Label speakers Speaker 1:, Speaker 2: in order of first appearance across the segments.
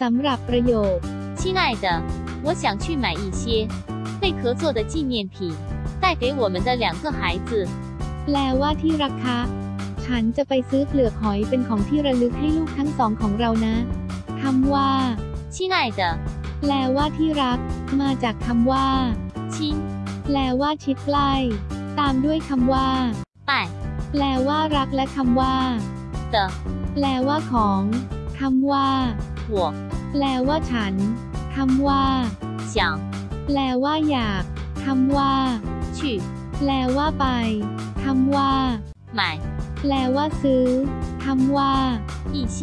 Speaker 1: สำหรับประโยค
Speaker 2: 亲爱的，我想去买一些贝壳做的纪念品，带给我们的两个孩子。
Speaker 1: แปลว่าที่รักคะ ฉันจะไปซื้อเปลือกหอยเป็นของที่ระลึกให้ลูกทั้งสองของเรานะคำว่า
Speaker 2: 亲爱的，
Speaker 1: แปลว่าที่รัก มาจากคำว่า
Speaker 2: 亲
Speaker 1: แปลว่าชิดใกล้ ตามด้วยคำว่า
Speaker 2: 爱
Speaker 1: แปลว่ารักและคำว่า
Speaker 2: 的
Speaker 1: แปลว่าของคำว่า
Speaker 2: 我
Speaker 1: แปลว่าฉันคำว่า
Speaker 2: 想
Speaker 1: แปลว่าอยากคำว่า
Speaker 2: 去
Speaker 1: แปลว่าไปคำว่า
Speaker 2: 买
Speaker 1: แปลว่าซื้อคำว่า
Speaker 2: 一些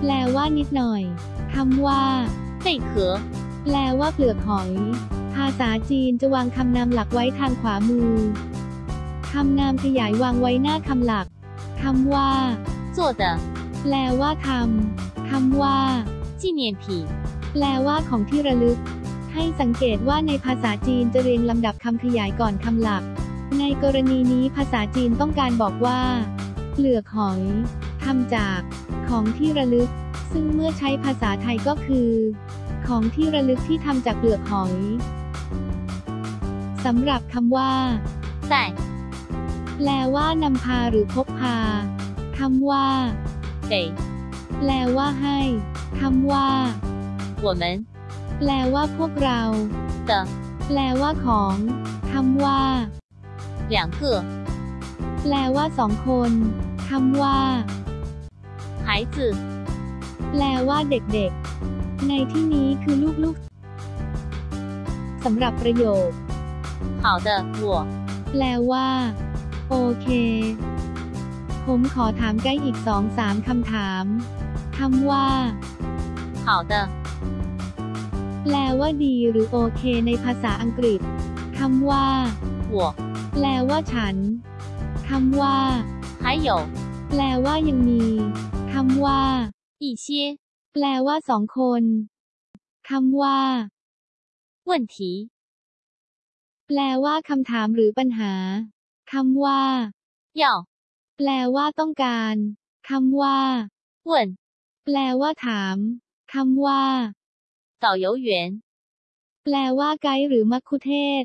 Speaker 1: แปลว่านิดหน่อยคำว่า
Speaker 2: 贝壳。
Speaker 1: แปลว่าเปลือกหอย ภาษาจีนจะวางคำนามหลักไว้ทางขวามือคำนามขยายวางไว้หน้าคำหลักคำว่า
Speaker 2: 做的
Speaker 1: แปลว่าทำ คำว่า
Speaker 2: จีเนียนผี
Speaker 1: แปลว่าของที่ระลึก ให้สังเกตว่าในภาษาจีนจะเรียงลำดับคำขยายก่อนคำหลัก ในกรณีนี้ภาษาจีนต้องการบอกว่าเปลือกหอยทำจากของที่ระลึก ซึ่งเมื่อใช้ภาษาไทยก็คือ ของที่ระลึกที่ทำจากเปลือกหอยสำหรับคำว่า
Speaker 2: แต่
Speaker 1: แปลว่านำพาหรือพกพาคำว่า
Speaker 2: เต
Speaker 1: แปลว่าให้คำว่า
Speaker 2: 我们
Speaker 1: แปลว่าพวกเรา
Speaker 2: 的
Speaker 1: แปลว่าของคำว่า
Speaker 2: 两个
Speaker 1: แปลว่าสองคนคำว่า
Speaker 2: 孩子
Speaker 1: แปลว่าเด็กๆ ในที่นี้คือลูกๆสำหรับประโยค
Speaker 2: 好的，我
Speaker 1: แปลว่า โอเค ผมขอถามไกด์อีกสองสามคำถาม คำว่า
Speaker 2: 好的，
Speaker 1: แปลว่าดีหรือโอเคในภาษาอังกฤษคำว่า
Speaker 2: 我
Speaker 1: แปลว่าฉันคำว่า
Speaker 2: 还有
Speaker 1: แปลว่ายังมีคำว่า
Speaker 2: 一些
Speaker 1: แปลว่าสองคนคำว่า
Speaker 2: 问题，
Speaker 1: แปลว่าคำถามหรือปัญหาคำว่า
Speaker 2: 要
Speaker 1: แปลว่าต้องการคำว่า
Speaker 2: 问
Speaker 1: แปลว่าถามคำว่า
Speaker 2: เต่า
Speaker 1: แปลว่าไกด์หรือมัคคุเทศ